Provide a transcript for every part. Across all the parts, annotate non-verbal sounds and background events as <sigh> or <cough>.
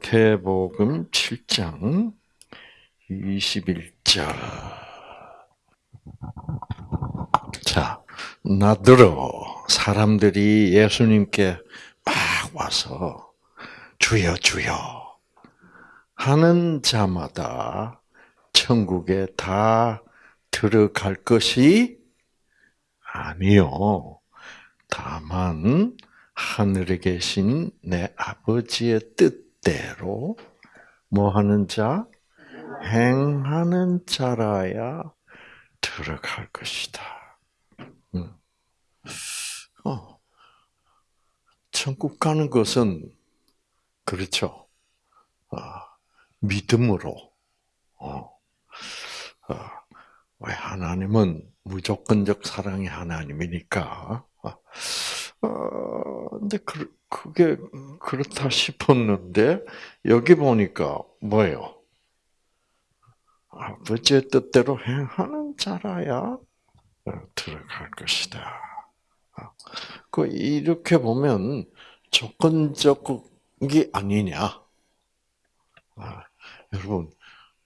마태복음 7장 21절. 자, 나더러 사람들이 예수님께 막 와서 주여 주여 하는 자마다 천국에 다 들어갈 것이 아니요. 다만 하늘에 계신 내 아버지의 뜻 대로 뭐 하는 자? 행하는 자라야 들어갈 것이다. 음. 어. 천국 가는 것은 그렇죠. 어, 믿음으로. 어. 어. 왜 하나님은 무조건적 사랑의 하나님이니까. 어, 근데 그, 그게 그렇다 싶었는데 여기 보니까 뭐예요? 아버지의 뜻대로 행하는 자라야 들어갈 것이다. 그 이렇게 보면 조건적이 아니냐? 아, 여러분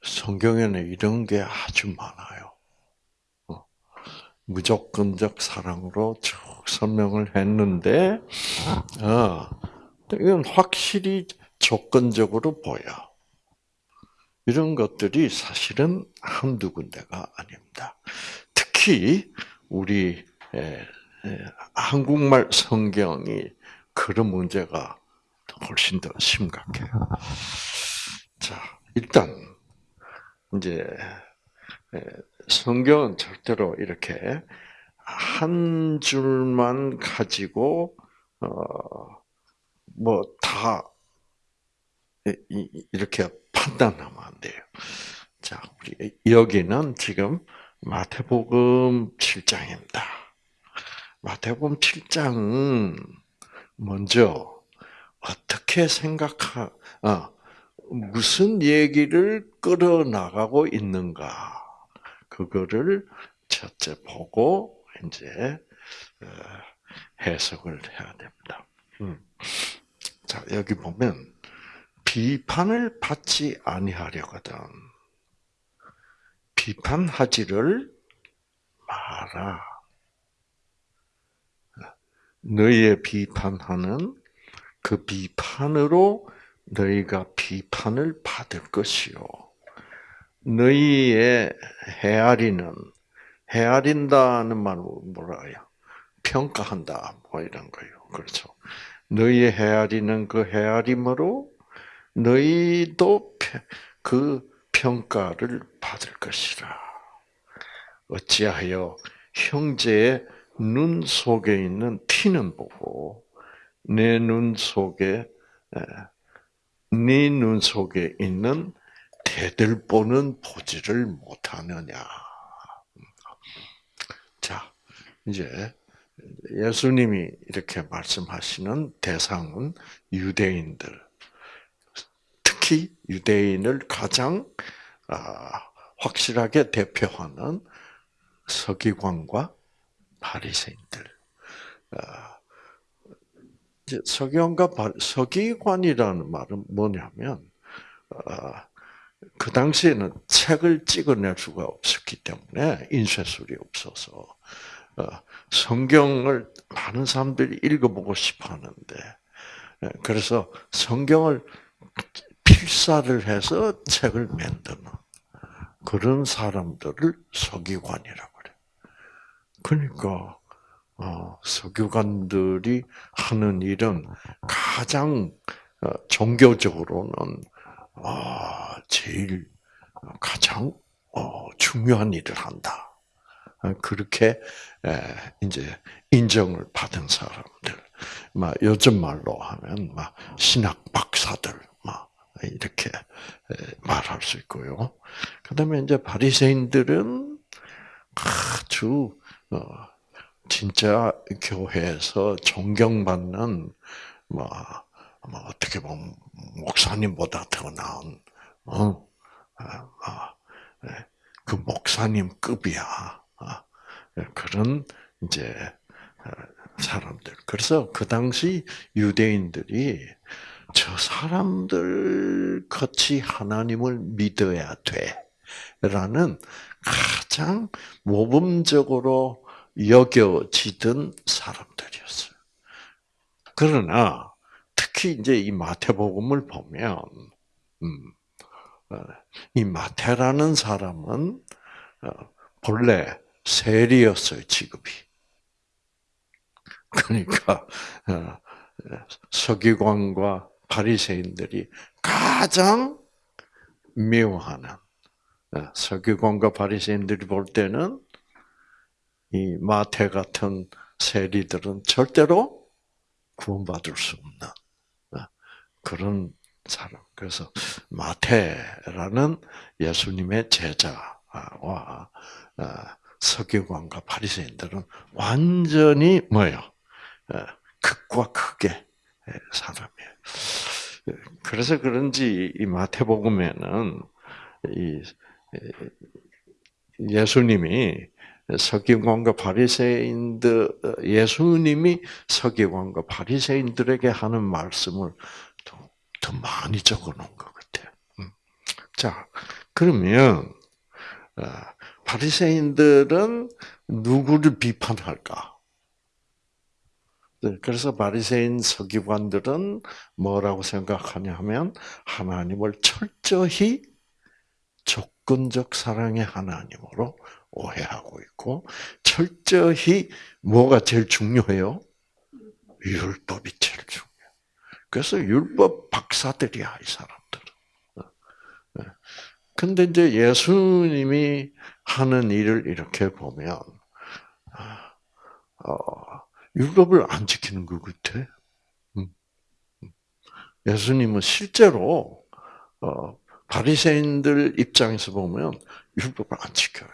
성경에는 이런 게 아주 많아요. 무조건적 사랑으로 쭉 설명을 했는데, 어, 이건 확실히 조건적으로 보여. 이런 것들이 사실은 한두 군데가 아닙니다. 특히 우리 한국말 성경이 그런 문제가 훨씬 더 심각해요. 자, 일단 이제 성경은 절대로 이렇게 한 줄만 가지고 어뭐다 이렇게 판단하면 안 돼요. 자, 우리 여기는 지금 마태복음 7장입니다. 마태복음 7장은 먼저 어떻게 생각하, 어, 무슨 얘기를 끌어나가고 있는가. 그거를 첫째 보고 이제 어, 해석을 해야 됩니다. 음. 자 여기 보면 비판을 받지 아니하려거든. 비판하지를 마라. 너희의 비판하는 그 비판으로 너희가 비판을 받을 것이요. 너희의 헤아리는 헤아린다는 말은 뭐라요? 평가한다 뭐 이런 거예요. 그렇죠. 너희의 헤아리는 그 헤아림으로 너희도 그 평가를 받을 것이라. 어찌하여 형제의 눈 속에 있는 티는 보고 내 눈 속에 네 눈 속에 있는 대들보는 보지를 못하느냐. 자, 이제 예수님이 이렇게 말씀하시는 대상은 유대인들, 특히 유대인을 가장 아, 확실하게 대표하는 서기관과 바리새인들. 아, 서기관과 서기관이라는 말은 뭐냐면 아, 그 당시에는 책을 찍어낼 수가 없었기 때문에 인쇄술이 없어서 어, 성경을 많은 사람들이 읽어보고 싶어하는데 예, 그래서 성경을 필사를 해서 책을 만드는 그런 사람들을 서기관이라고 그래. 그러니까 어, 서기관들이 하는 일은 가장 어, 종교적으로는 아, 제일 가장 어, 중요한 일을 한다. 아, 그렇게 이제 인정을 받은 사람들, 막 요즘 말로 하면 막 신학 박사들, 막 이렇게 말할 수 있고요. 그다음에 이제 바리새인들은 아주 어, 진짜 교회에서 존경받는 뭐 뭐 어떻게 보면 목사님보다 더 나은 어, 아, 아, 예, 그 목사님 급이야. 아, 예, 그런 이제 어, 사람들. 그래서 그 당시 유대인들이 저 사람들 같이 하나님을 믿어야 돼. 라는 가장 모범적으로 여겨지던 사람들이었어요. 그러나 특히 이제 이 마태복음을 보면 음, 어, 이 마태라는 사람은 어, 본래 세리였어요 직업이. <laughs> 그러니까 어, 서기관과 바리새인들이 가장 미워하는 서기관과 바리새인들이 볼 때는 이 마태 같은 세리들은 절대로 구원받을 수 없는 그런 사람. 그래서 마태라는 예수님의 제자와 서기관과 바리새인들은 완전히 뭐요? 극과 극의 사람이에요. 그래서 그런지 이 마태복음에는 이 예수님이 서기관과 바리새인들 예수님이 서기관과 바리새인들에게 하는 말씀을 더, 더 많이 적어놓은 것 같아요. 음. 자, 그러면 어, 바리새인들은 누구를 비판할까? 네, 그래서 바리새인 서기관들은 뭐라고 생각하냐 하면 하나님을 철저히 조건적 사랑의 하나님으로 오해하고 있고 철저히 뭐가 제일 중요해요? 율법이 제일 중요해요. 그래서 율법 박사들이야 이 사람들은. 네. 근데 이제 예수님이 하는 일을 이렇게 보면 어, 율법을 안 지키는 것 같아. 음, 음. 예수님은 실제로 어, 바리새인들 입장에서 보면 율법을 안 지켜요.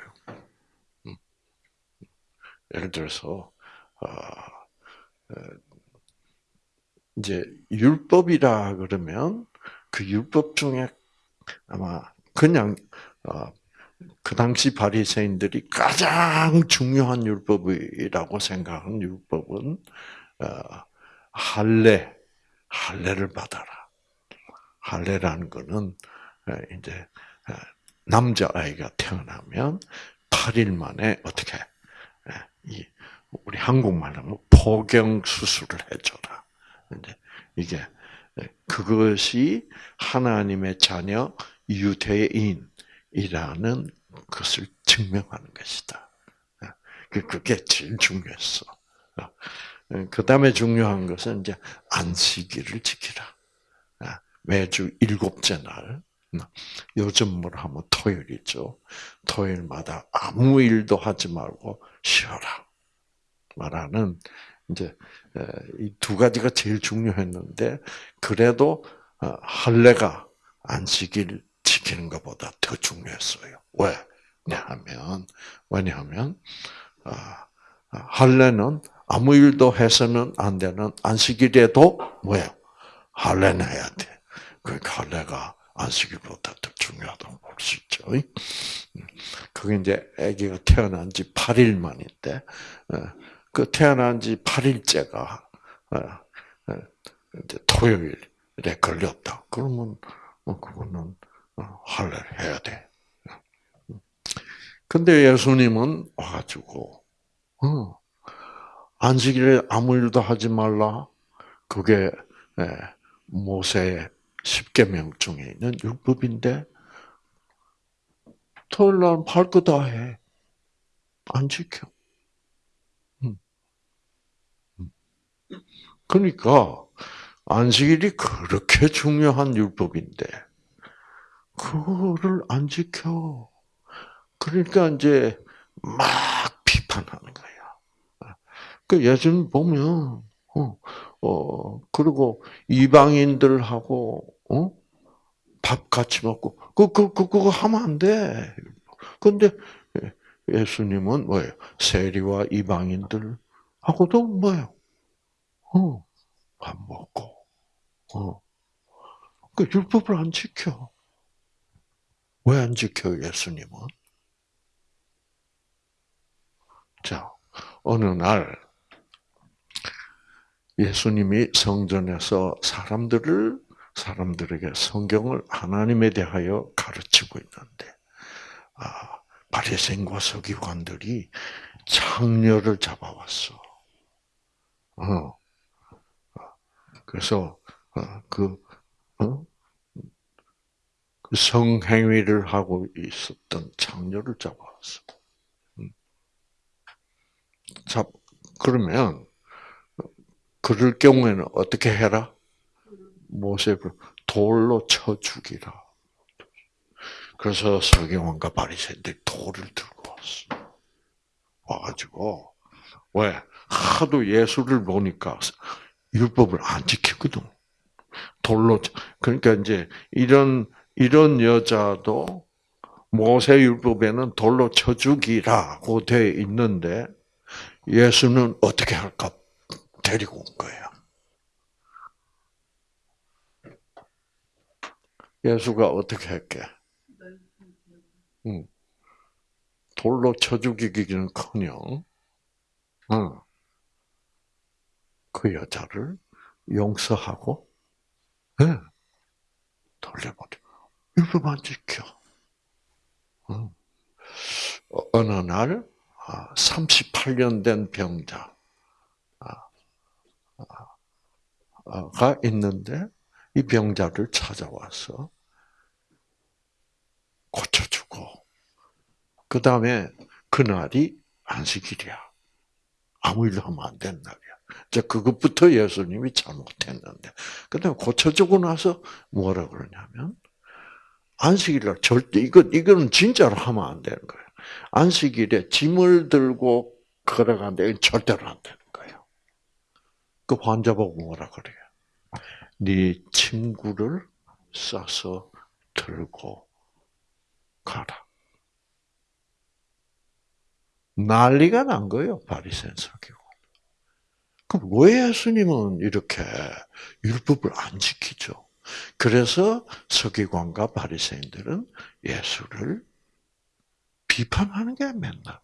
음. 예를 들어서 어, 이제 율법이라 그러면 그 율법 중에 아마 그냥 어, 그 당시 바리새인들이 가장 중요한 율법이라고 생각한 율법은 어, 할례, 할례를 받아라. 할례라는 거는 이제 남자 아이가 태어나면 8일 만에 어떻게 이 우리 한국말로 하면 포경 수술을 해줘라. 이게 그것이 하나님의 자녀 유대인이라는 것을 증명하는 것이다. 그, 그게 제일 중요했어. 그 다음에 중요한 것은 이제 안식일을 지키라. 매주 일곱째 날. 요즘 뭘 하면 토요일이죠. 토요일마다 아무 일도 하지 말고 쉬어라. 말하는 이제 이두 가지가 제일 중요했는데 그래도 어, 할례가 안식일 지키는 것보다 더 중요했어요. 왜? 왜냐하면 왜냐하면 아, 아, 할례는 아무 일도 해서는 안 되는 안식일에도 뭐예요? 할례는 해야 돼. 그러니까 할례가 안식일보다 더 중요하다고 볼 수 있죠. 그게 이제 아기가 태어난 지 8일 만인데 어, 그 태어난 지 8일째가 어, 어, 토요일에 걸렸다. 그러면 그거는 할례를 해야 돼. 근데 예수님은 와가지고 안식일에 아무 일도 하지 말라. 그게 모세의 십계명 중에 있는 율법인데 토요일 날 할거 다 해. 안 지켜. 음. 음. 그러니까 안식일이 그렇게 중요한 율법인데 그거를 안 지켜. 그러니까 이제 막 비판하는 거야. 그 예전 보면 어, 어, 그리고 이방인들하고, 어? 밥 같이 먹고, 그, 그, 그, 그거 하면 안 돼. 근데 예수님은 뭐예요? 세리와 이방인들하고도 뭐예요? 어, 밥 먹고, 어. 그 율법을 안 지켜. 왜 안 지켜, 예수님은? 자, 어느 날 예수님이 성전에서 사람들을 사람들에게 성경을 하나님에 대하여 가르치고 있는데 아, 바리새인과 서기관들이 창녀를 잡아왔어. 어. 그래서 어, 그, 어? 그 성행위를 하고 있었던 창녀를 잡아왔어. 음. 잡 그러면 그럴 경우에는 어떻게 해라? 모세를 돌로 쳐 죽이라. 그래서 서기관과 바리새인들이 돌을 들고 왔어. 와가지고 왜 하도 예수를 보니까 율법을 안 지키거든. 돌로 그러니까 이제 이런 이런 여자도 모세 율법에는 돌로 쳐 죽이라고 돼 있는데 예수는 어떻게 할까 데리고 온 거예요. 예수가 어떻게 할게? 응. 돌로 쳐 죽이기는커녕, 응. 그 여자를 용서하고, 네. 돌려버려. 율법 안 지켜. 응. 어느 날 38년 아, 된 병자, 가 있는데 이 병자를 찾아와서 고쳐주고 그 다음에 그날이 안식일이야. 아무 일도 하면 안 되는 날이야. 자, 그것부터 예수님이 잘못했는데. 그 다음에 고쳐주고 나서 뭐라 그러냐면, 안식일날 절대, 이거, 이거는 진짜로 하면 안 되는 거예요. 안식일에 짐을 들고 걸어가는데 절대로 안 되는 거예요. 그 환자 보고 뭐라 그래요? 네 친구를 싸서 들고 가라. 난리가 난 거예요, 바리새인 서기고. 그럼 왜 예수님은 이렇게 율법을 안 지키죠? 그래서 서기관과 바리새인들은 예수를 비판하는 게 맨날.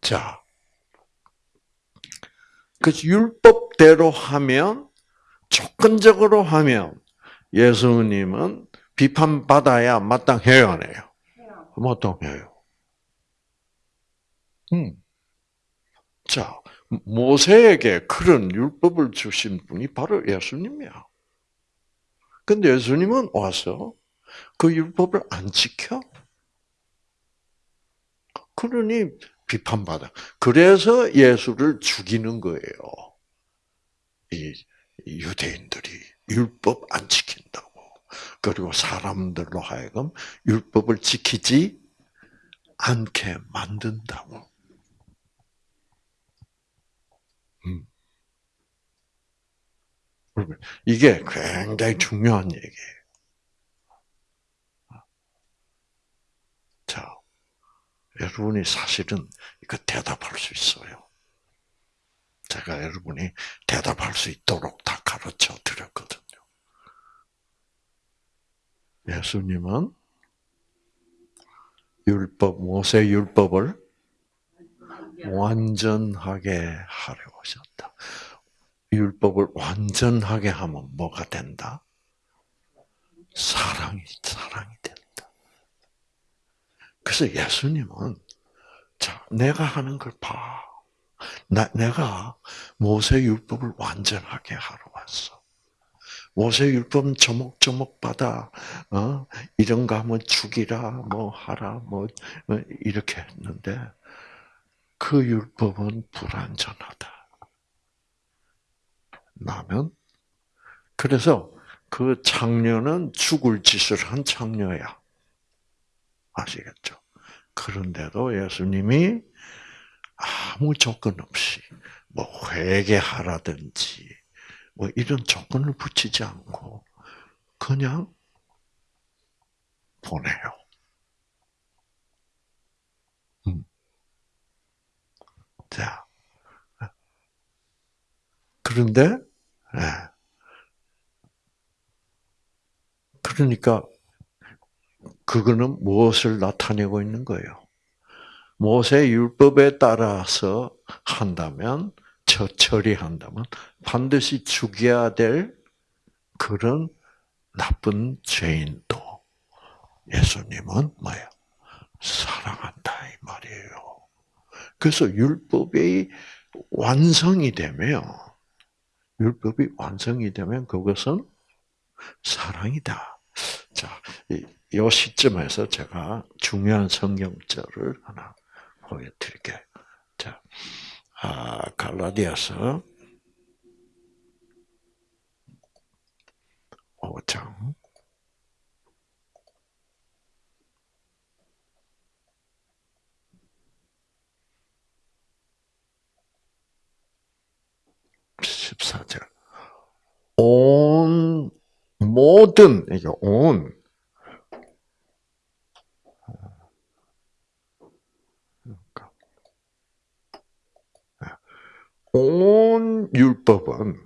자, 그 율법대로 하면 조건적으로 하면 예수님은 비판받아야 마땅해요, 안 해요? 마땅해요. 음. 자, 모세에게 그런 율법을 주신 분이 바로 예수님이야. 근데 예수님은 와서 그 율법을 안 지켜? 그러니 비판받아. 그래서 예수를 죽이는 거예요. 이 유대인들이 율법 안 지킨다고. 그리고 사람들로 하여금 율법을 지키지 않게 만든다고. 이게 굉장히 중요한 얘기예요. 자, 여러분이 사실은 이거 대답할 수 있어요. 제가 여러분이 대답할 수 있도록 다 가르쳐 드렸거든요. 예수님은 율법, 모세 율법을 완전하게 하려 오셨다. 율법을 완전하게 하면 뭐가 된다? 사랑이, 사랑이 된다. 그래서 예수님은 자, 내가 하는 걸 봐. 나, 내가 모세 율법을 완전하게 하러 왔어. 모세 율법은 조목조목 받아, 어? 이런 거 하면 죽이라, 뭐 하라, 뭐, 뭐 이렇게 했는데, 그 율법은 불완전하다. 나면, 그래서 그 창녀는 죽을 짓을 한 창녀야. 아시겠죠? 그런데도 예수님이 아무 조건 없이 뭐 회개하라든지 뭐 이런 조건을 붙이지 않고 그냥 보내요. 음. 자, 그런데 네. 그러니까 그거는 무엇을 나타내고 있는 거예요? 모세 율법에 따라서 한다면 저 처리한다면 반드시 죽여야 될 그런 나쁜 죄인도 예수님은 뭐예요? 사랑한다 이 말이에요. 그래서 율법이 완성이 되면 율법이 완성이 되면 그것은 사랑이다. 자, 이, 이 시점에서 제가 중요한 성경절을 하나 보여드릴게요. 자, 아, 갈라디아서 5장 14절. 온, 모든, 이게 온, 온 율법은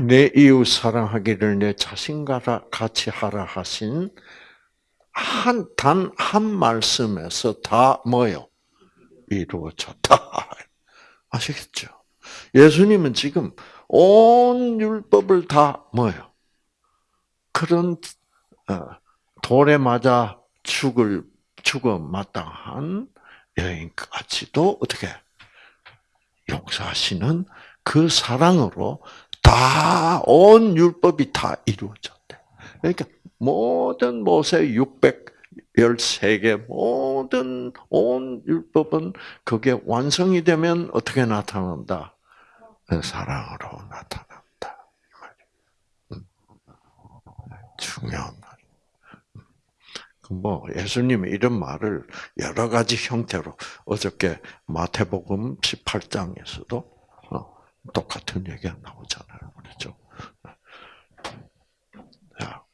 내 이웃 사랑하기를 내 자신과 같이 하라 하신 한, 단한 말씀에서 다 뭐요? 이루어졌다. <laughs> 아시겠죠? 예수님은 지금 온 율법을 다 뭐요? 그런 어, 돌에 맞아 죽을 죽어 마땅한 여인까지도 어떻게 용서하시는 그 사랑으로 다 온 율법이 다 이루어졌대. 그러니까 모든 모세 613개 모든 온 율법은 그게 완성이 되면 어떻게 나타난다? 사랑으로 나타난다. 음. 중요한 말. 음. 뭐 예수님이 이런 말을 여러 가지 형태로 어저께 마태복음 18장에서도 어, 똑같은 얘기가 나오잖아요. 그렇죠? 자,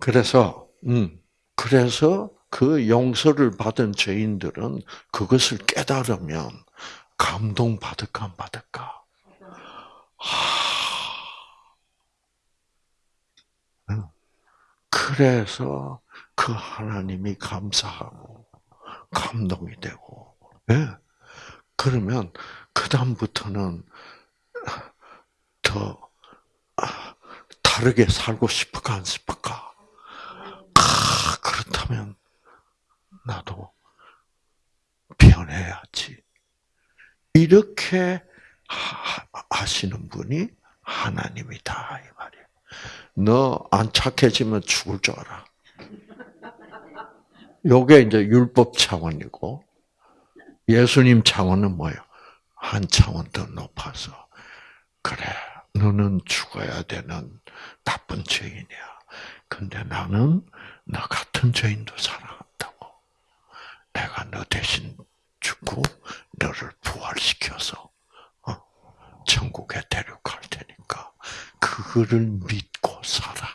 그래서 음, 그래서 그 용서를 받은 죄인들은 그것을 깨달으면 감동 받을까 안 받을까? 그래서 그 하나님이 감사하고 감동이 되고, 예. 그러면 그 다음부터는 더 다르게 살고 싶을까 안 싶을까? 아, 그렇다면 나도 변해야지. 이렇게 하시는 분이 하나님이다 이 말이에요. 너 안 착해지면 죽을 줄 알아. 요게 이제 율법 차원이고 예수님 차원은 뭐예요? 한 차원 더 높아서 그래 너는 죽어야 되는 나쁜 죄인이야. 근데 나는 나 같은 죄인도 사랑한다고. 내가 너 대신 죽고 너를 부활시켜서 천국에 데려갈 테니까 그거를 믿고 살아.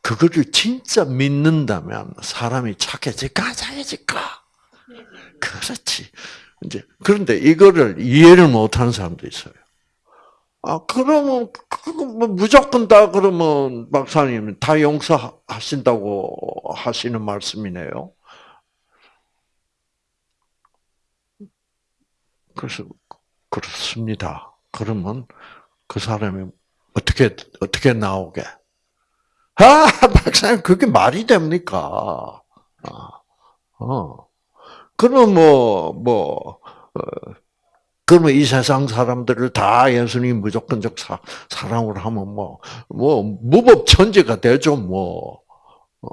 그거를 진짜 믿는다면 사람이 착해질까 착해질까? 그렇지. 이제 그런데 이거를 이해를 못하는 사람도 있어요. 아 그러면 뭐 무조건 다 그러면 박사님 다 용서하신다고 하시는 말씀이네요. 그래서 그렇습니다. 그러면 그 사람이 어떻게 어떻게 나오게? 아, 박사님 그게 말이 됩니까? 아, 어. 그럼 뭐 뭐. 어, 그러면 이 세상 사람들을 다 예수님 무조건적 사, 사랑으로 하면 뭐, 뭐, 무법천지가 되죠, 뭐. 어.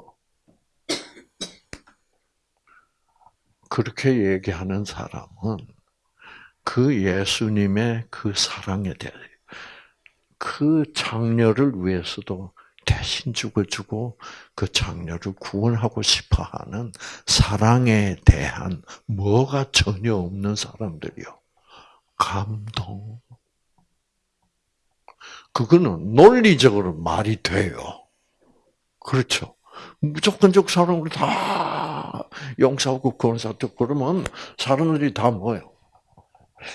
그렇게 얘기하는 사람은 그 예수님의 그 사랑에 대해 그 장녀를 위해서도 대신 죽어주고 그 장녀를 구원하고 싶어하는 사랑에 대한 뭐가 전혀 없는 사람들이요. 감동. 그거는 논리적으로 말이 돼요. 그렇죠. 무조건적 사랑으로 다 용서하고 구원사도 그러면 사람들이 다 뭐예요?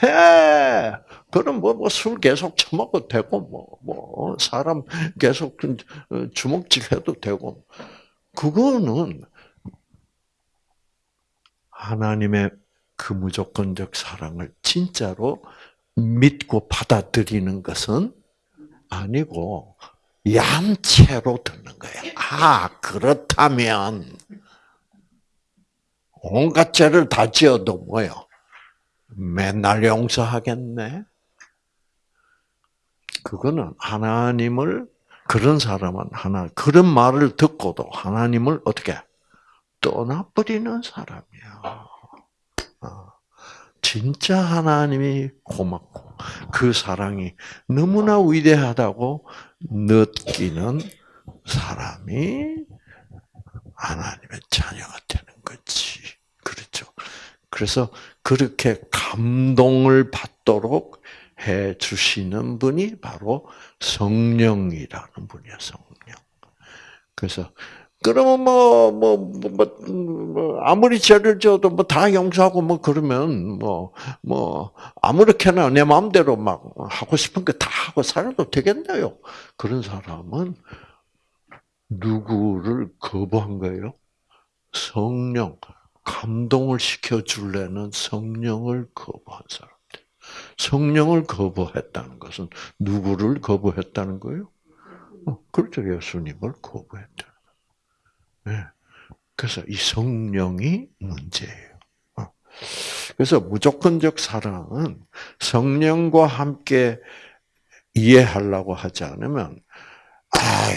해. 그럼 뭐, 뭐, 술 계속 처먹어도 되고, 뭐, 뭐, 사람 계속 그, 어, 주먹질 해도 되고. 그거는 하나님의 그 무조건적 사랑을 진짜로 믿고 받아들이는 것은 아니고 얌체로 듣는 거야. 아 그렇다면 온갖 죄를 다 지어도 뭐요? 맨날 용서하겠네. 그거는 하나님을 그런 사람은 하나 그런 말을 듣고도 하나님을 어떻게 떠나버리는 사람이야. 어. 진짜 하나님이 고맙고 그 사랑이 너무나 위대하다고 느끼는 사람이 하나님의 자녀가 되는 거지. 그렇죠. 그래서 그렇게 감동을 받도록 해 주시는 분이 바로 성령이라는 분이야, 성령. 그래서 그러면 뭐, 뭐, 뭐, 뭐, 뭐 아무리 죄를 져도 뭐 다 용서하고 뭐 그러면 뭐, 뭐, 아무렇게나 내 마음대로 막 하고 싶은 거 다 하고 살아도 되겠네요. 그런 사람은 누구를 거부한 거예요? 성령. 감동을 시켜줄래는 성령을 거부한 사람. 성령을 거부했다는 것은 누구를 거부했다는 거예요? 어, 그렇죠. 예수님을 거부했다. 네. 그래서 이 성령이 문제예요. 어. 그래서 무조건적 사랑은 성령과 함께 이해하려고 하지 않으면 아,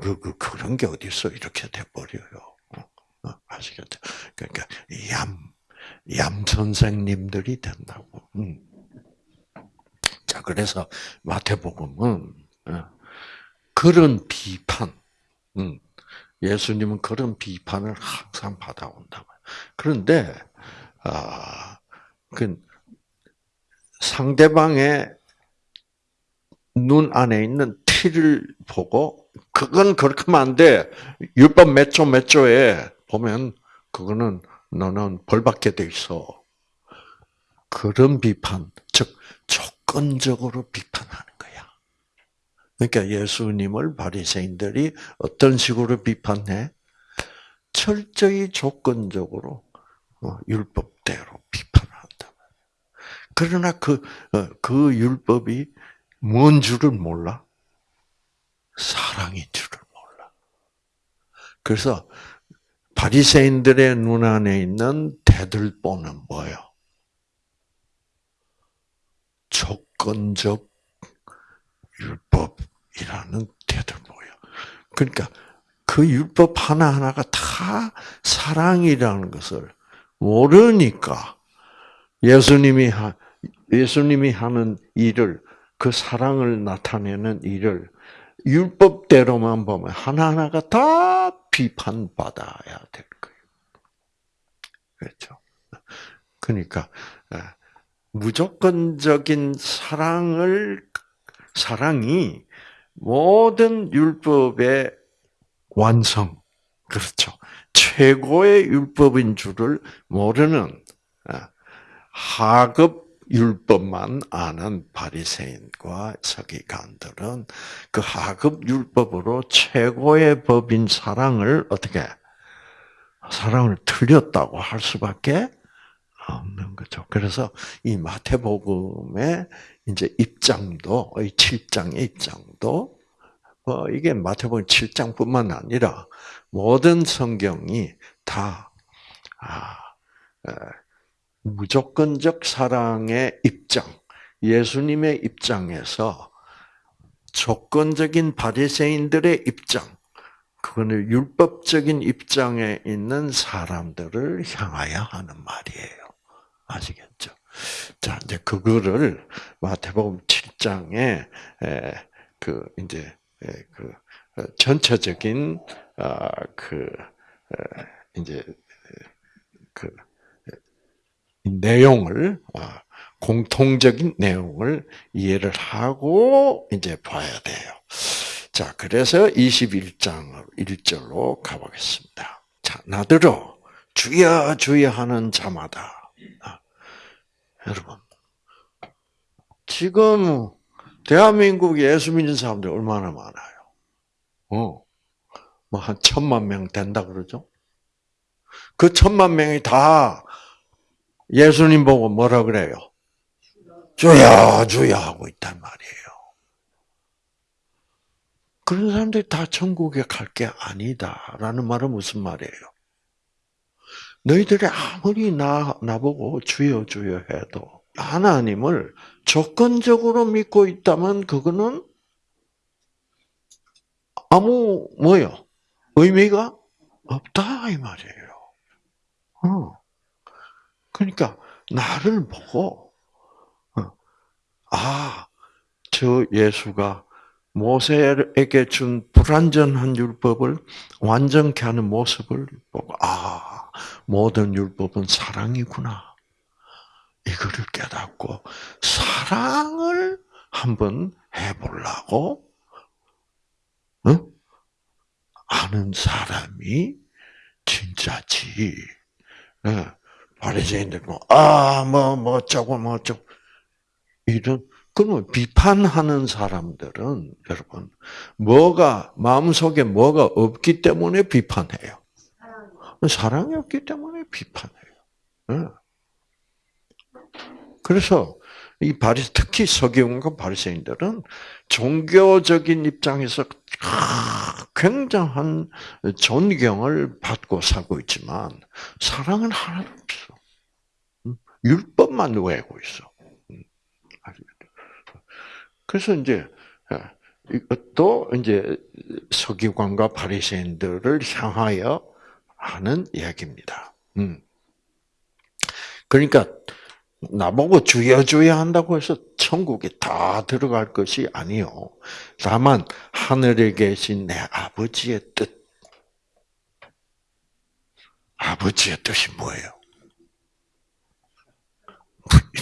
그, 그, 그런 게 어딨어. 이렇게 돼 버려요. 어, 아시겠죠? 그러니까, 얌, 얌 선생님들이 된다고. 음. 자, 그래서 마태복음은 어, 그런 비판, 음, 예수님은 그런 비판을 항상 받아온다. 그런데 아, 그 상대방의 눈 안에 있는 티를 보고 그건 그렇게 하면 안 돼. 율법 몇 조 몇 조에 보면 그거는 너는 벌 받게 돼 있어. 그런 비판, 즉 조건적으로 비판하는 거야. 그러니까 예수님을 바리새인들이 어떤 식으로 비판해? 철저히 조건적으로 어, 율법대로 비판한다. 그러나 그, 어, 그 율법이 뭔 줄을 몰라? 사랑인 줄을 몰라. 그래서 바리새인들의 눈 안에 있는 대들보는 뭐요? 조건적 율법이라는 대들보예요. 그러니까 그 율법 하나하나가 다 사랑이라는 것을 모르니까 예수님이 하, 예수님이 하는 일을 그 사랑을 나타내는 일을 율법대로만 보면 하나하나가 다 비판받아야 될 거예요. 그렇죠. 그러니까 무조건적인 사랑을 사랑이 모든 율법의 완성, 그렇죠. 최고의 율법인 줄을 모르는 아, 하급 율법만 아는 바리새인과 서기관들은 그 하급 율법으로 최고의 법인 사랑을 어떻게 사랑을 틀렸다고 할 수밖에 없는 거죠. 그래서 이 마태복음의 이제 입장도 이 7장의 입장도 뭐 이게 마태복음 7장뿐만 아니라 모든 성경이 다 아, 무조건적 사랑의 입장, 예수님의 입장에서 조건적인 바리새인들의 입장, 그거는 율법적인 입장에 있는 사람들을 향하여 하는 말이에요. 아시겠죠? 자, 이제 그거를 마태복음 7장에 그 이제 그 어, 전체적인 아, 그 이제 그 내용을 아, 공통적인 내용을 이해를 하고 이제 봐야 돼요. 자, 그래서 21장 1절로 가보겠습니다. 자, 나들어 주여 주여 하는 자마다 아, 여러분 지금 대한민국 예수 믿는 사람들 얼마나 많아요? 어, 뭐 한 천만 명 된다 그러죠? 그 천만 명이 다 예수님 보고 뭐라 그래요? 주야, 주야 하고 있단 말이에요. 그런 사람들이 다 천국에 갈 게 아니다 라는 말은 무슨 말이에요? 너희들이 아무리 나, 나보고 주여, 주여 해도 하나님을 조건적으로 믿고 있다면 그거는 아무, 뭐요? 의미가 없다, 이 말이에요. 어. 그러니까, 나를 보고, 어. 아, 저 예수가 모세에게 준 불완전한 율법을 완전케 하는 모습을 보고, 아, 모든 율법은 사랑이구나. 이거를 깨닫고, 사랑을 한번 해보려고, 응? 아는 사람이 진짜지. 예. 바리새인들 뭐, 아, 뭐, 뭐, 어쩌고, 뭐, 어쩌고. 이런, 그러면 비판하는 사람들은, 여러분, 뭐가, 마음속에 뭐가 없기 때문에 비판해요. 사랑이 없기 때문에 비판해요. 네. 그래서, 이 바리, 특히 서기관과 바리새인들은 종교적인 입장에서 굉장한 존경을 받고 살고 있지만 사랑은 하나도 없어. 율법만 외우고 있어. 그래서 이제 이것도 이제 서기관과 바리새인들을 향하여 하는 이야기입니다. 음. 그러니까 나보고 주여 주여 한다고 해서 천국에 다 들어갈 것이 아니요. 다만 하늘에 계신 내 아버지의 뜻. 아버지의 뜻이 뭐예요?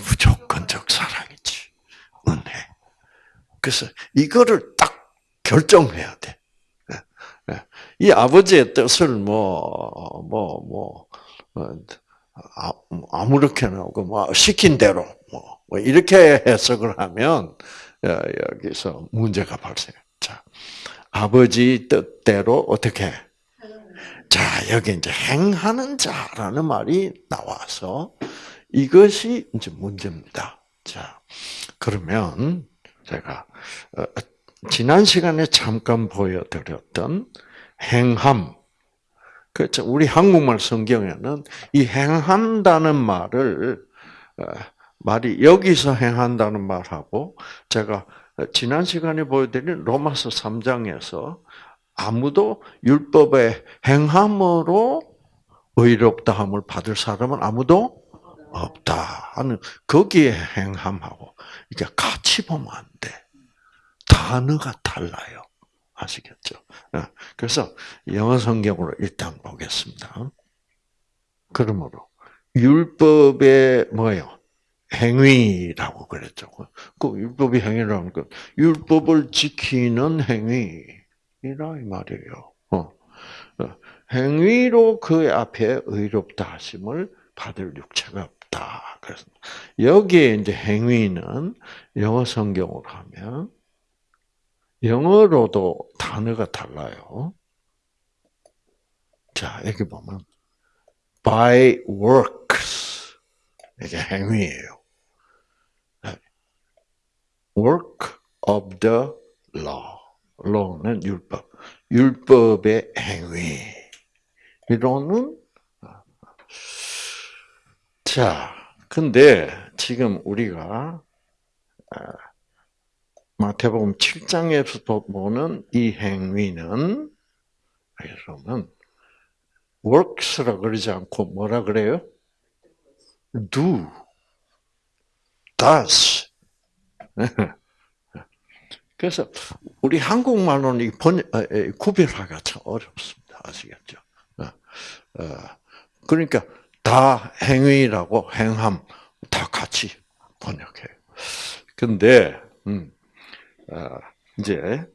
무조건적 사랑이지. 은혜. 그래서 이거를 딱 결정해야 돼. 예, 예. 이 아버지의 뜻을 뭐, 뭐, 뭐, 어, 아, 아무렇게나 뭐 시킨 대로 뭐, 뭐 이렇게 해석을 하면 여기서 문제가 발생. 자, 아버지 뜻대로 어떻게? 자, 여기 이제 행하는 자라는 말이 나와서 이것이 이제 문제입니다. 자, 그러면 제가 어, 지난 시간에 잠깐 보여드렸던 행함, 그렇죠. 우리 한국말 성경에는 이 행한다는 말을 어, 말이 여기서 행한다는 말하고 제가 지난 시간에 보여드린 로마서 3장에서 아무도 율법의 행함으로 의롭다함을 받을 사람은 아무도 없다 하는 거기에 행함하고 이게 같이 보면 안 돼. 단어가 달라요. 아시겠죠? 어, 그래서 영어 성경으로 일단 보겠습니다. 그러므로 율법의 뭐예요? 행위라고 그랬죠. 그 율법이 행위라는 건 율법을 지키는 행위이라 이 말이에요. 어. 어. 행위로 그 앞에 의롭다 하심을 받을 육체가 없다. 그래서 여기에 이제 행위는 영어 성경으로 하면 영어로도 단어가 달라요. 자, 여기 보면 by works 이게 행위예요. work of the law. law는 율법. 율법의 행위. 이로는 자, 근데 지금 우리가 마태복음 7장에서 보는 이 행위는 그러면 works라 그러지 않고 뭐라 그래요? do, does. <laughs> 그래서 우리 한국말로는 이 번, 구별하기가 참 어렵습니다. 아시겠죠? 어, 어, 그러니까 다 행위라고 행함 다 같이 번역해요. 근데 음, 어, 이제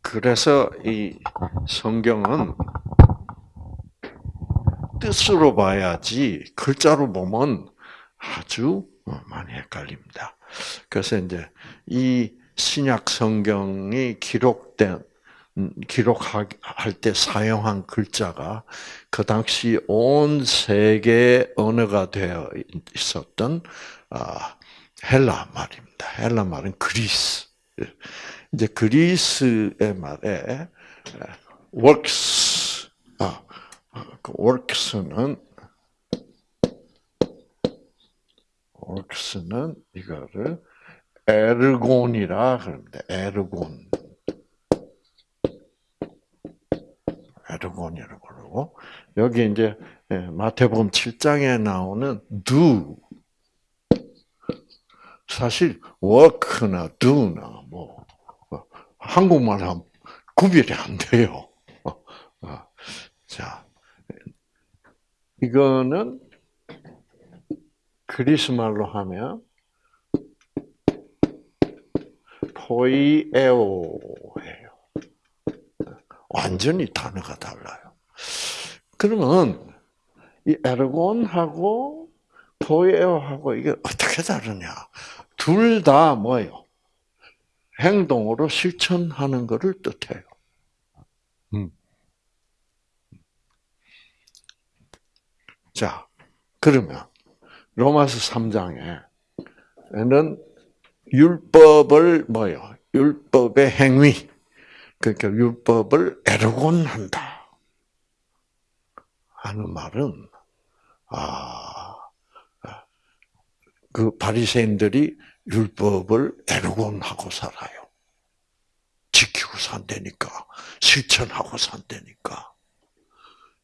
그래서 이 성경은 뜻으로 봐야지 글자로 보면 아주 많이 헷갈립니다. 그래서 이제 이 신약 성경이 기록된 음, 기록할 때 사용한 글자가 그 당시 온 세계 언어가 되어 있었던 아, 헬라 말입니다. 헬라 말은 그리스. 이제 그리스의 말에 works, 아, 그 works는 works는 이거를 에르곤이라 그럽니다. 에르곤. 에르곤이라고 그러고 여기 이제 예, 마태복음 7장에 나오는 do 사실 work나 do나 뭐 한국말 하면 구별이 안 돼요. 어, 자, 이거는 그리스 말로 하면 포이에오예요. 완전히 단어가 달라요. 그러면 이 에르곤하고 포이에오하고 이게 어떻게 다르냐? 둘 다 뭐예요? 행동으로 실천하는 것을 뜻해요. 음. 자, 그러면 로마서 3장에는 율법을 뭐요? 율법의 행위. 그러니까 율법을 에르곤한다. 하는 말은 아, 그 바리새인들이 율법을 에르곤하고 살아요. 지키고 산다니까. 실천하고 산다니까.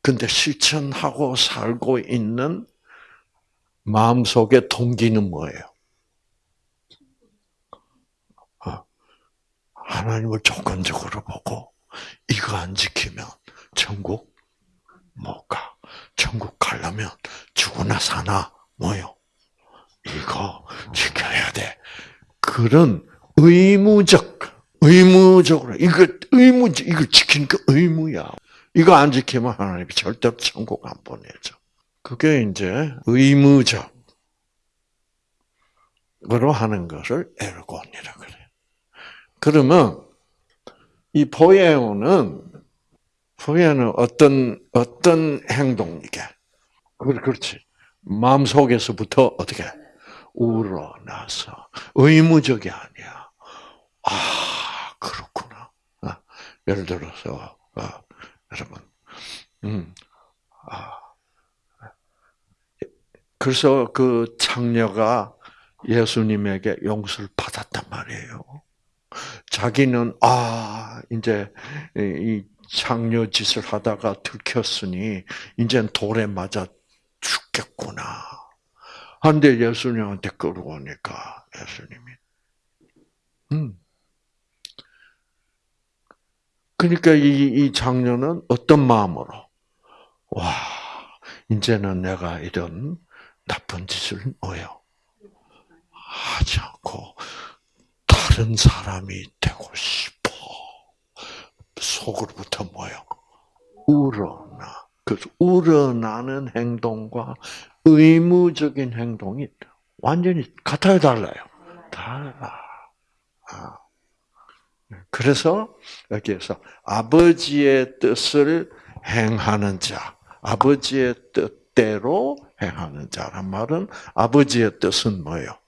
근데 실천하고 살고 있는 마음속의 동기는 뭐예요? 어, 하나님을 조건적으로 보고 이거 안 지키면 천국 못 가. 천국 가려면 죽으나 사나 뭐요? 이거 지켜야 돼. 그런 의무적, 의무적으로, 이거 의무, 이거 지키는 게 의무야. 이거 안 지키면 하나님이 절대로 천국 안 보내죠. 그게 이제 의무적으로 하는 것을 에르곤이라 그래. 그러면 이 포에오는 포에는 어떤 어떤 행동이게? 그렇지. 마음 속에서부터 어떻게 우러나서 의무적이 아니야. 아 그렇구나. 아, 예를 들어서 아, 여러분, 음, 아, 그래서 그 창녀가 예수님에게 용서를 받았단 말이에요. 자기는 아 이제 이 창녀 짓을 하다가 들켰으니 이젠 돌에 맞아 죽겠구나. 한데 예수님한테 끌고 오니까 예수님이 음. 그러니까 이, 이 장녀는 어떤 마음으로 와 이제는 내가 이런 나쁜 짓을 뭐요 하지 않고 다른 사람이 되고 싶어. 속으로부터 뭐요? 우러나. 그 우러나는 행동과 의무적인 행동이 완전히 같아요, 달라요? 달라. 아. 그래서 여기에서 아버지의 뜻을 행하는 자, 아버지의 뜻대로 행하는 자란 말은 아버지의 뜻은 뭐예요?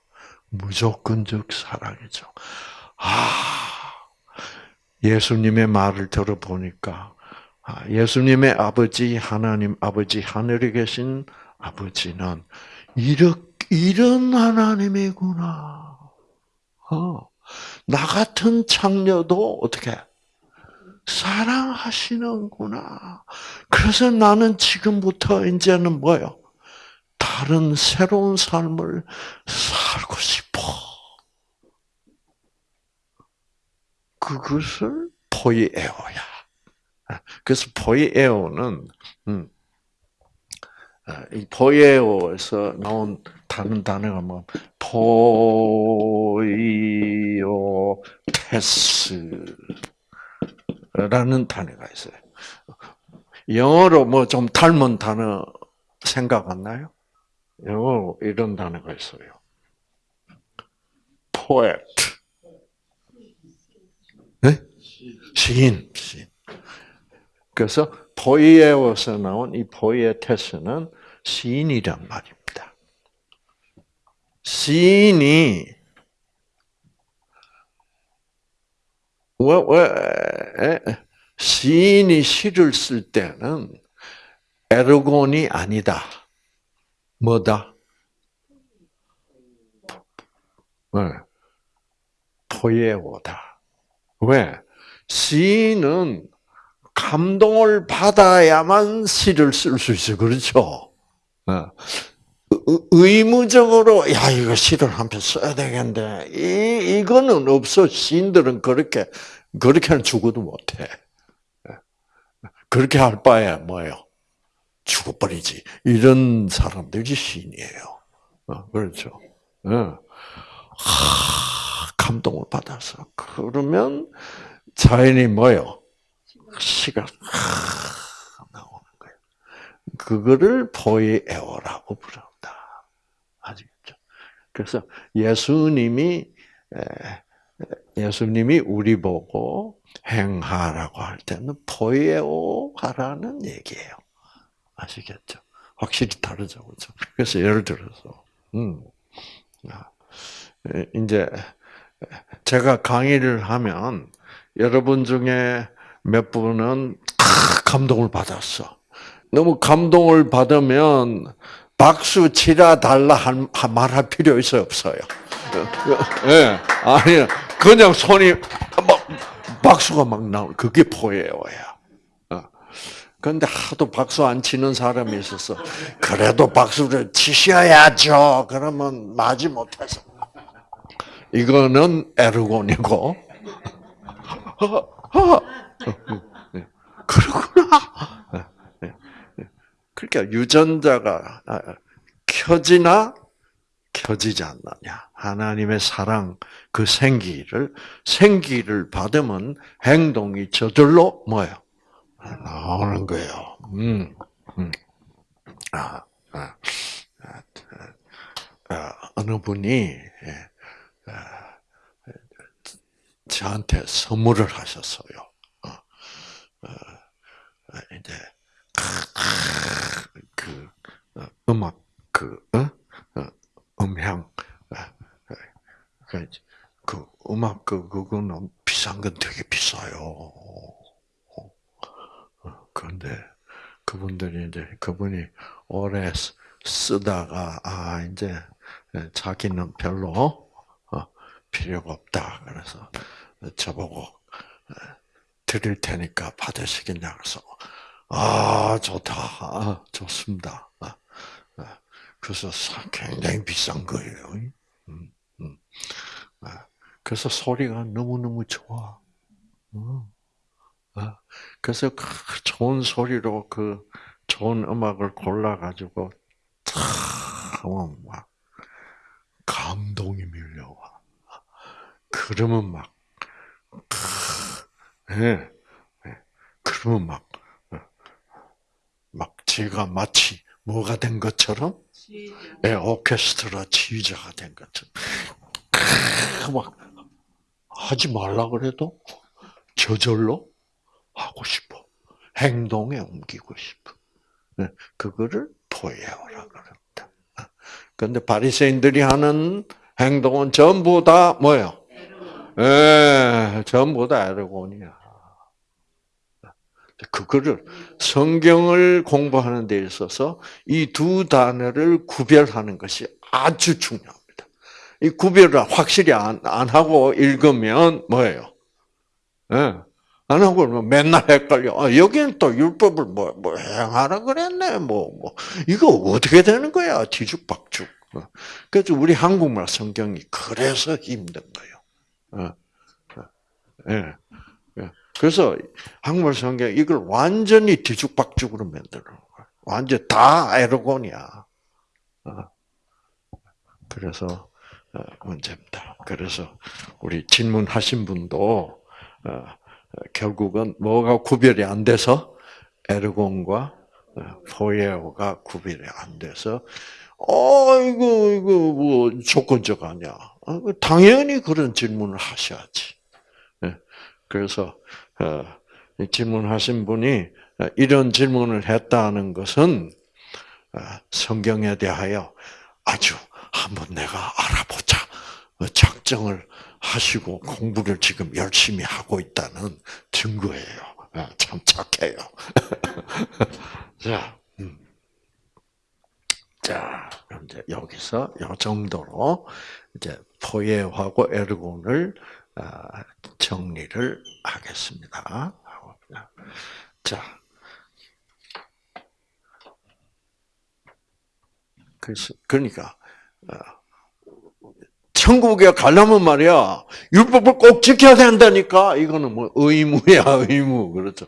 무조건적 사랑이죠. 아, 예수님의 말을 들어보니까 아, 예수님의 아버지 하나님 아버지 하늘에 계신 아버지는 이런 이런 하나님이구나. 어, 나 같은 창녀도 어떻게 사랑하시는구나. 그래서 나는 지금부터 이제는 뭐요? 다른 새로운 삶을 살고 싶어. 그것을 포이에오야. 그래서 포이에오는 음, 아, 이 포이에오에서 나온 다른 단어가 뭐 포이오테스라는 단어가 있어요. 영어로 뭐 좀 닮은 단어 생각 안 나요? 영어 이런 단어가 있어요. poet. 네? 시인, 시인. 그래서 포이에어에서 나온 이 포이에테스는 시인이란 말입니다. 시인이 왜, 왜, 시인이 시를 쓸 때는 에르곤이 아니다. 뭐다? 네. 포예오다. 왜? 시인은 감동을 받아야만 시를 쓸 수 있어. 그렇죠? 어. 의무적으로 야 이거 시를 한 편 써야 되겠는데 이 이거는 없어 시인들은 그렇게 그렇게는 죽어도 못해 그렇게 할 바에 뭐예요 죽어버리지 이런 사람들이 시인이에요 어, 그렇죠 어. 하, 감동을 받아서 그러면 자연이 뭐요 시가 하, 나오는 거예요 그거를 포이에어라고 부릅니다. 아시겠죠? 그래서 예수님이 예수님이 우리 보고 행하라고 할 때는 포에오 하라는 얘기예요. 아시겠죠? 확실히 다르죠, 그렇죠? 그래서 예를 들어서, 음, 아, 이제 제가 강의를 하면 여러분 중에 몇 분은 감동을 받았어. 너무 감동을 받으면 박수 치라 달라 한, 말할 필요 있어요, 없어요? 예, 네, 아니, 그냥 손이 막, 박수가 막 나오 그게 포예요야. 어. 그런데 하도 박수 안 치는 사람이 있어서, 그래도 박수를 치셔야죠. 그러면 마지 못해서. 이거는 에르곤이고, 네. <laughs> 그렇구나. 그러니까 유전자가 아, 켜지나 켜지지 않느냐. 하나님의 사랑, 그 생기를, 생기를 받으면 행동이 저절로 뭐예요? 나오는 거예요. 음, 음. 아, 아, 아, 아, 어느 분이, 예, 아, 저한테 선물을 하셨어요. 어, 어, 이제, <laughs> 그 어, 음악 그 음향 그, 그 음악 그 그거는 비싼 건 되게 비싸요. 그런데 그분들이 이제 그분이 오래 쓰다가 아 이제 자기는 별로 필요가 없다. 그래서 저보고 드릴 테니까 받으시겠냐 그래서 아, 좋다. 아, 좋습니다. 아, 아, 그래서 굉장히 비싼 거예요. 음, 음. 아, 그래서 소리가 너무너무 좋아. 음. 그래서 그 좋은 소리로 그 좋은 음악을 골라가지고 하면 막 감동이 밀려와. 그러면 막, 예, 예. 그러면 막 막 제가 마치 뭐가 된 것처럼 예, 오케스트라 지휘자가 된 것처럼 막 하지 말라 그래도 저절로 하고 싶어. 행동에 옮기고 싶어. 예, 그거를 포예어라 그럽니다. 그런데 바리새인들이 하는 행동은 전부 다 뭐예요? 예, 전부 다 에르곤이야. 그거를 성경을 공부하는 데 있어서 이 두 단어를 구별하는 것이 아주 중요합니다. 이 구별을 확실히 안, 안 하고 읽으면 뭐예요? 네. 안 하고 맨날 헷갈려. 아, 여기는 또 율법을 뭐, 뭐 행하라 그랬네. 뭐, 뭐. 이거 어떻게 되는 거야? 뒤죽박죽. 어. 그래서 우리 한국말 성경이 그래서 힘든 거예요. 예. 그래서 한국말 성경 이걸 완전히 뒤죽박죽으로 만들어 거야. 완전 다 에르곤이야. 어. 그래서 어, 문제입니다. 그래서 우리 질문하신 분도 어, 결국은 뭐가 구별이 안 돼서 에르곤과 포예오가 구별이 안 돼서 어 이거 이거 뭐 조건적 아니야. 당연히 그런 질문을 하셔야지. 그래서 어, 질문하신 분이 이런 질문을 했다는 것은 어, 성경에 대하여 아주 한번 내가 알아보자 작정을 하시고 공부를 지금 열심히 하고 있다는 증거예요. 아, 참 착해요. <laughs> 자, 음. 자, 이제 여기서 이 정도로 이제 포예하고 에르곤을 아, 정리를 하겠습니다. 자, 그래서 그러니까 아, 천국에 가려면 말이야 율법을 꼭 지켜야 된다니까 이거는 뭐 의무야 의무 그렇죠.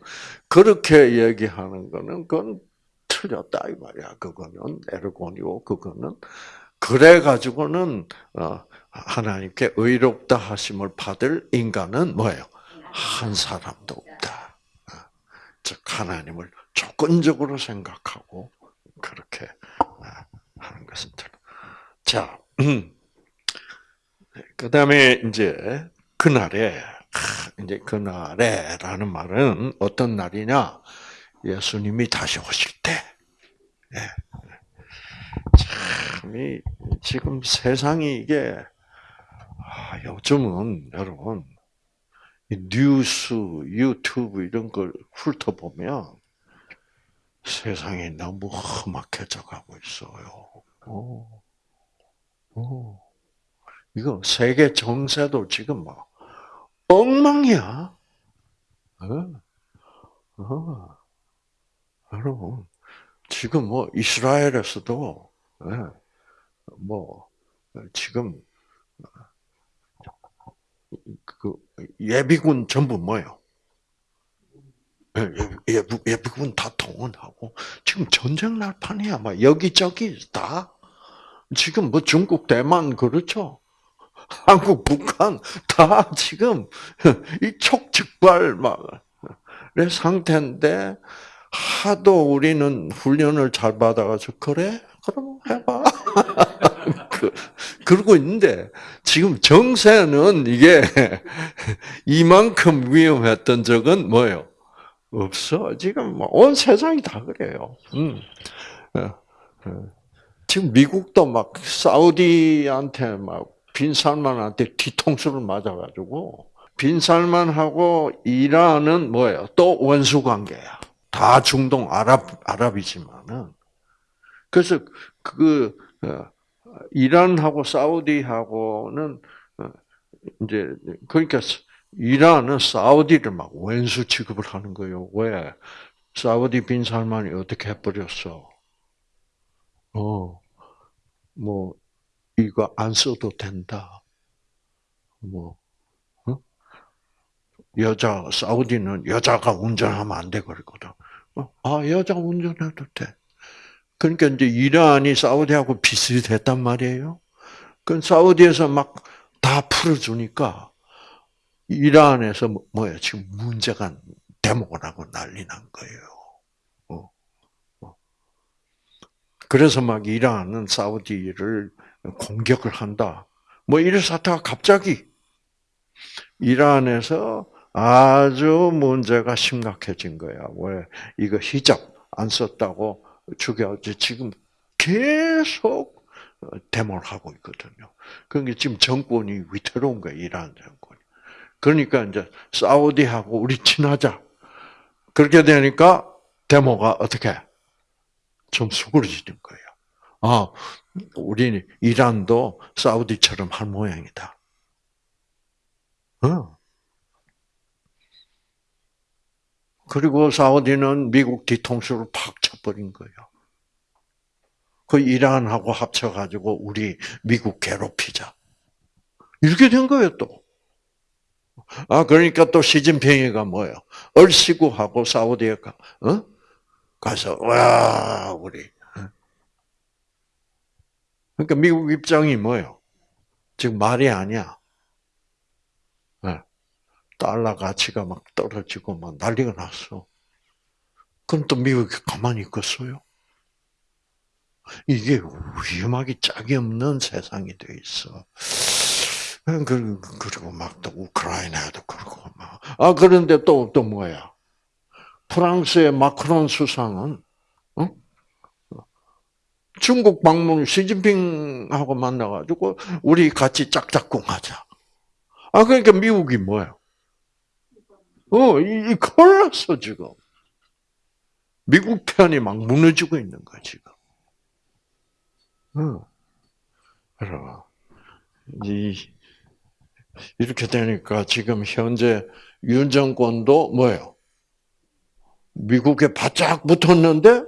그렇게 얘기하는 거는 그건 틀렸다 이 말이야. 그거는 에르곤이고 그거는 그래 가지고는 어, 하나님께 의롭다 하심을 받을 인간은 뭐예요? 한 사람도 없다. 어, 즉 하나님을 조건적으로 생각하고 그렇게 어, 하는 것은 자. 음. 그 다음에 이제 그날에 이제 그날에라는 말은 어떤 날이냐? 예수님이 다시 오실 때. 예. 참이 지금 세상이 이게 아, 요즘은 여러분 뉴스, 유튜브 이런 걸 훑어보면 세상이 너무 험악해져 가고 있어요. 오. 오. 이거 세계 정세도 지금 막 엉망이야. 어? 어. 여러분, 지금 뭐 이스라엘에서도 예, 뭐 지금 그 예비군 전부 뭐요? 예, 예비, 예비군 다 동원하고 지금 전쟁 날판이야. 막 여기저기 다 지금 뭐 중국, 대만 그렇죠. <laughs> 한국, 북한 다 지금 이 촉즉발 막의 상태인데 하도 우리는 훈련을 잘 받아가지고 그래 그럼 해봐. <laughs> 그, 그러고 있는데 지금 정세는 이게 <laughs> 이만큼 위험했던 적은 뭐예요? 없어. 지금 뭐온 세상이 다 그래요. 음. 어, 어. 지금 미국도 막 사우디한테 막 빈살만한테 뒤통수를 맞아가지고 빈살만하고 이란은 뭐예요? 또 원수 관계야. 다 중동 아랍 아랍이지만은 그래서 그 어, 이란하고 사우디하고는 어, 이제 그러니까 이란은 사우디를 막 원수 취급을 하는 거예요. 왜? 사우디 빈살만이 어떻게 해버렸어? 어, 뭐 이거 안 써도 된다. 뭐 어? 여자 사우디는 여자가 운전하면 안 돼 그러거든. 어? 아 여자 운전해도 돼. 그러니까 이제 이란이 사우디하고 비슷했단 말이에요. 그 사우디에서 막 다 풀어주니까 이란에서 뭐, 뭐야 지금 문제가 대목을 하고 난리 난 거예요. 어. 어. 그래서 막 이란은 사우디를 공격을 한다. 뭐 이런 사태가 갑자기 이란에서 아주 문제가 심각해진 거야. 왜 이거 히잡 안 썼다고 죽여지 지금 계속 데모를 하고 있거든요. 그러니까 지금 정권이 위태로운 거야 이란 정권이. 그러니까 이제 사우디하고 우리 친하자. 그렇게 되니까 데모가 어떻게 좀 수그러지는 거예요. 아, 우리 이란도 사우디처럼 할 모양이다. 어. 그리고 사우디는 미국 뒤통수를 팍 쳐버린 거예요. 그 이란하고 합쳐가지고 우리 미국 괴롭히자. 이렇게 된 거예요, 또. 아, 그러니까 또 시진핑이가 뭐예요? 얼씨구하고 사우디에 가, 어? 가서, 와, 우리, 그러니까 미국 입장이 뭐예요? 지금 말이 아니야. 네. 달러 가치가 막 떨어지고 막 난리가 났어. 그럼 또 미국이 가만히 있겠어요? 이게 위험하기 짝이 없는 세상이 돼 있어. 그리고 막 또 우크라이나도 그러고 막 아, 그런데 또, 또 뭐야? 프랑스의 마크론 수상은, 어? 중국 방문 시진핑하고 만나가지고, 우리 같이 짝짝꿍 하자. 아, 그러니까 미국이 뭐야? 어, 이, 이 큰일 났어, 지금. 미국 편이 막 무너지고 있는 거야, 지금. 어. 그러 이, 이렇게 되니까 지금 현재 윤 정권도 뭐예요? 미국에 바짝 붙었는데,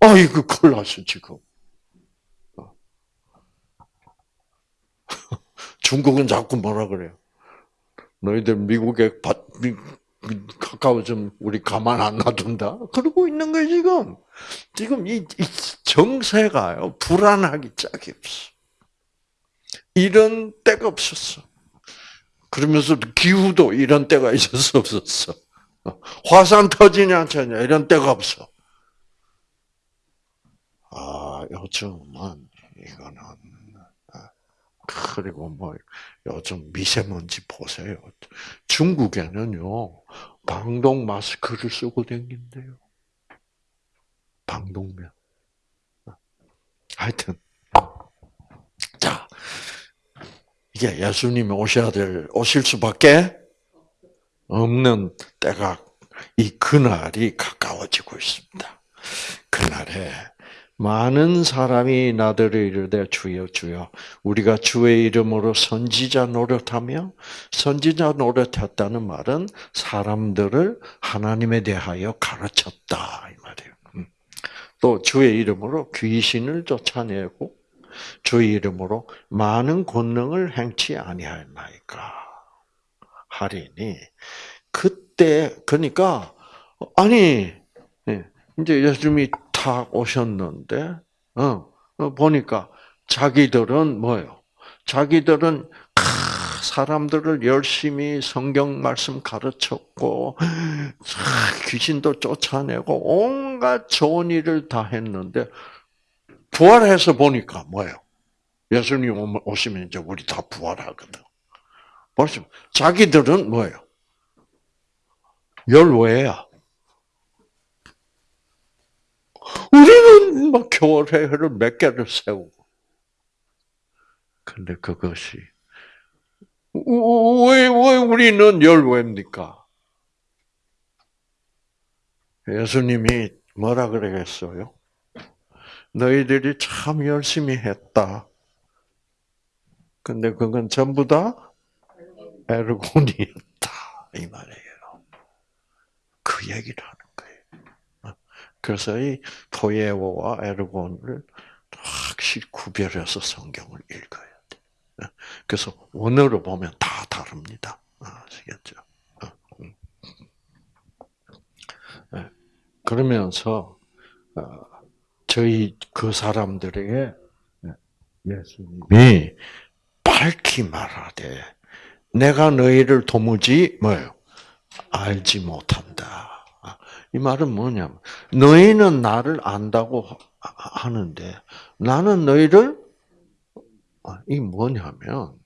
아, 이거 큰일 났어, 지금. 어. <laughs> 중국은 자꾸 뭐라 그래요? 너희들 미국에 가까워지면 우리 가만 안 놔둔다? 그러고 있는 거예요, 지금. 지금 이, 이 정세가요, 불안하기 짝이 없어. 이런 때가 없었어. 그러면서 기후도 이런 때가 있었어, 없었어. 화산 터지냐, 터지냐, 이런 때가 없어. 아, 요즘은, 이거는, 아, 그리고 뭐, 요즘 미세먼지 보세요. 중국에는요, 방독 마스크를 쓰고 다닌대요. 방독면. 하여튼, 자, 이게 예수님이 오셔야 될, 오실 수밖에 없는 때가, 이 그날이 가까워지고 있습니다. 그날에 많은 사람이 나더러 이르되 주여 주여 우리가 주의 이름으로 선지자 노릇하며 선지자 노릇했다는 말은 사람들을 하나님에 대하여 가르쳤다 이 말이에요. 음. 또 주의 이름으로 귀신을 쫓아내고 주의 이름으로 많은 권능을 행치 아니할나이까 하리니 그때 그러니까 아니 예, 이제 예수님이 탁 오셨는데 어, 어, 보니까 자기들은 뭐요? 자기들은 사람들을 열심히 성경 말씀 가르쳤고 귀신도 쫓아내고 온갖 좋은 일을 다 했는데 부활해서 보니까 뭐예요? 예수님 오시면 이제 우리 다 부활하거든. 벌써 자기들은 뭐예요? 열외야. 우리는 막 교회를 몇 개를 세우고. 근데 그것이 왜, 왜 우리는 열외입니까? 예수님이 뭐라 그러겠어요? 너희들이 참 열심히 했다. 근데 그건 전부 다 에르곤이었다. 이 말이에요. 그 얘기를 하는. 그래서 이 포예오와 에르곤을 확실히 구별해서 성경을 읽어야 돼. 그래서 원어로 보면 다 다릅니다. 아시겠죠? 음. 네. 그러면서 어, 저희 그 사람들에게 예수님이 밝히 말하되 내가 너희를 도무지 뭐요 알지 못한다. 이 말은 뭐냐면 너희는 나를 안다고 하는데 나는 너희를 이 뭐냐면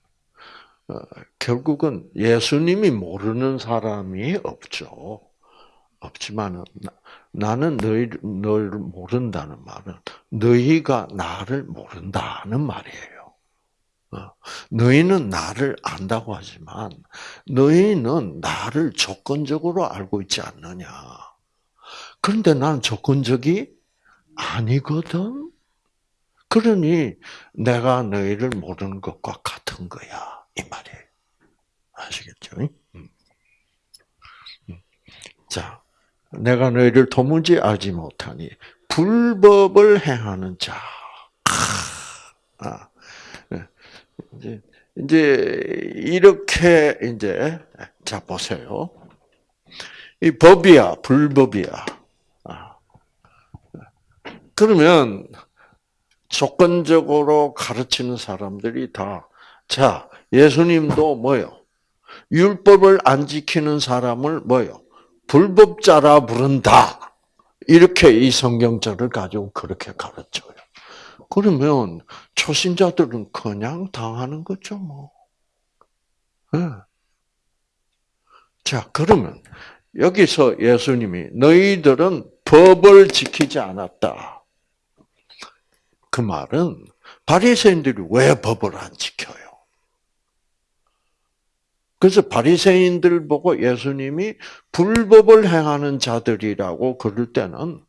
어, 결국은 예수님이 모르는 사람이 없죠. 없지만은 나는 너희 널 모른다는 말은 너희가 나를 모른다는 말이에요. 어, 너희는 나를 안다고 하지만 너희는 나를 조건적으로 알고 있지 않느냐. 그런데 나는 조건적이 아니거든. 그러니 내가 너희를 모르는 것과 같은 거야 이 말이에요. 아시겠죠? 자, 내가 너희를 도무지 알지 못하니 불법을 행하는 자. 아, 네. 이제 이제 이렇게 이제 자 보세요. 이 법이야, 불법이야. 아. 그러면 조건적으로 가르치는 사람들이 다 자, 예수님도 뭐요? 율법을 안 지키는 사람을 뭐요? 불법자라 부른다. 이렇게 이 성경절을 가지고 그렇게 가르쳐요. 그러면 초신자들은 그냥 당하는 거죠, 뭐. 네. 자, 그러면 여기서 예수님이 너희들은 법을 지키지 않았다. 그 말은 바리새인들이 왜 법을 안 지켜요? 그래서 바리새인들 보고 예수님이 불법을 행하는 자들이라고 그럴 때는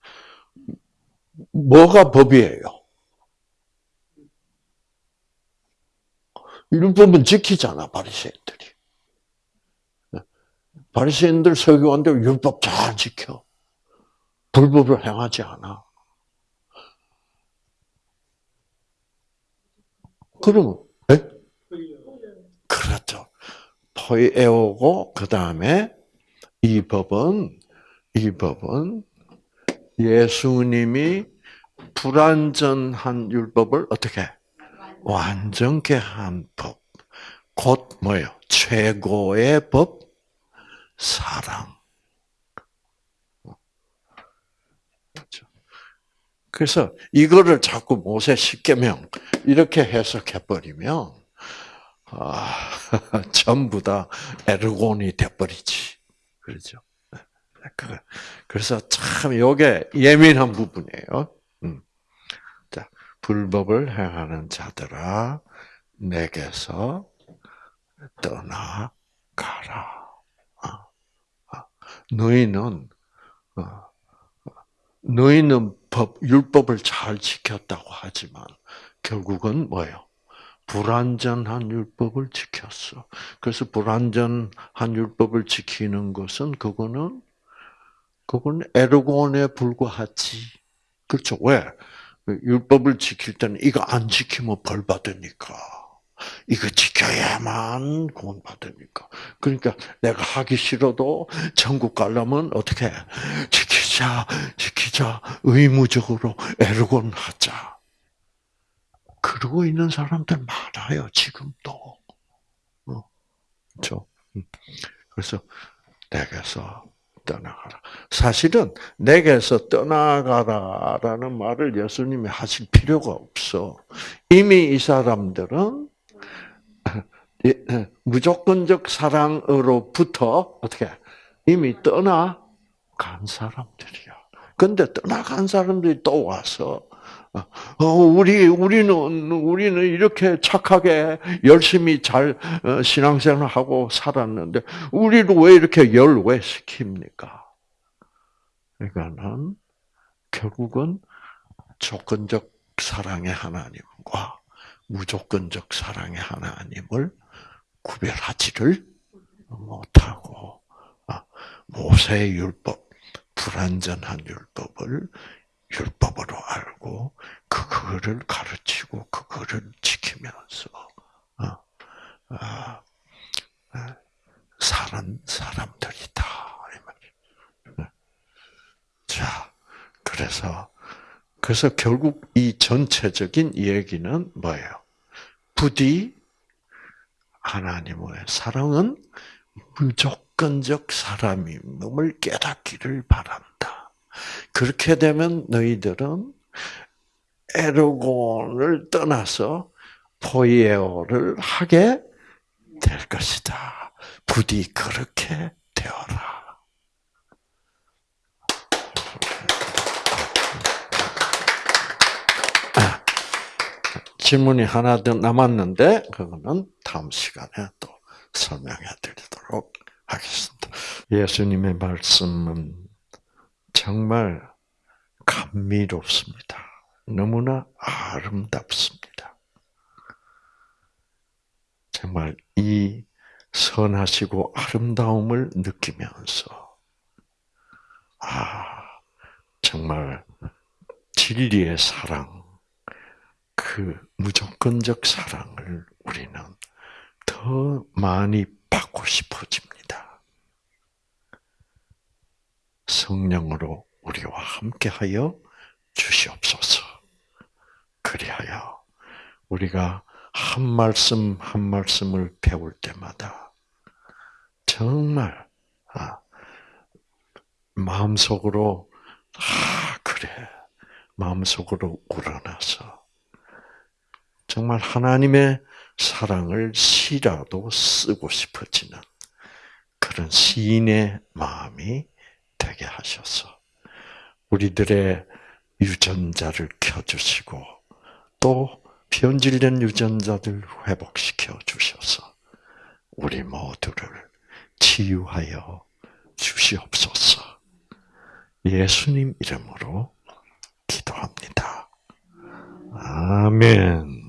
뭐가 법이에요? 율법은 지키잖아 바리새인들이. 바리새인들 서기관들 율법 잘 지켜. 불법을 행하지 않아. 그러면 네? 그렇죠. 포에오고 그 다음에 이 법은 이 법은 예수님이 불완전한 율법을 어떻게 완전케 한 법. 곧 뭐예요? 최고의 법 사랑. 그렇죠. 그래서 이거를 자꾸 모세 십계명 이렇게 해석해 버리면 아, <laughs> 전부 다 에르곤이 돼 버리지. 그렇죠. 그, 그래서 참 이게 예민한 부분이에요. 음. 자, 불법을 행하는 자들아, 내게서 떠나가라. 아, 아. 너희는 어, 너희는 법 율법을 잘 지켰다고 하지만 결국은 뭐예요? 불완전한 율법을 지켰어. 그래서 불완전한 율법을 지키는 것은 그거는 그건 에르곤에 불과하지. 그렇죠? 왜? 율법을 지킬 때는 이거 안 지키면 벌 받으니까. 이거 지켜야만 구원 받으니까. 그러니까 내가 하기 싫어도 천국 가려면 어떻게 지키 자, 지키자, 의무적으로 에르곤 하자. 그러고 있는 사람들 많아요, 지금도. 어, 그렇죠? 음. 그래서 내게서 떠나가라. 사실은 내게서 떠나가라라는 말을 예수님이 하실 필요가 없어. 이미 이 사람들은 <laughs> 무조건적 사랑으로부터 어떻게 이미 떠나 간 사람들이야. 근데 떠나간 사람들이 또 와서 어, 우리, 우리는, 우리는 이렇게 착하게 열심히 잘 어, 신앙생활하고 살았는데, 우리를 왜 이렇게 열외시킵니까? 그러니까는, 결국은 조건적 사랑의 하나님과 무조건적 사랑의 하나님을 구별하지를 못하고, 아, 모세의 율법, 불완전한 율법을 율법으로 알고 그거를 가르치고 그거를 지키면서 어, 어, 어, 사는 사람들이다 자, 그래서 그래서 결국 이 전체적인 얘기는 뭐예요? 부디 하나님의 사랑은 무조건 적 사람임을 깨닫기를 바란다. 그렇게 되면 너희들은 에르곤을 떠나서 포이에오를 하게 될 것이다. 부디 그렇게 되어라. 아, 질문이 하나 더 남았는데 그거는 다음 시간에 또 설명해 드리도록 하겠습니다. 예수님의 말씀은 정말 감미롭습니다. 너무나 아름답습니다. 정말 이 선하시고 아름다움을 느끼면서, 아, 정말 진리의 사랑, 그 무조건적 사랑을 우리는 더 많이 받고 싶어집니다. 성령으로 우리와 함께하여 주시옵소서. 그리하여 우리가 한 말씀 한 말씀을 배울 때마다 정말 아, 마음속으로 아 그래 마음속으로 우러나서 정말 하나님의 사랑을 시라도 쓰고 싶어지는 그런 시인의 마음이 되게 하셔서 우리들의 유전자를 켜주시고 또 변질된 유전자들 회복시켜 주셔서 우리 모두를 치유하여 주시옵소서. 예수님 이름으로 기도합니다. 아멘.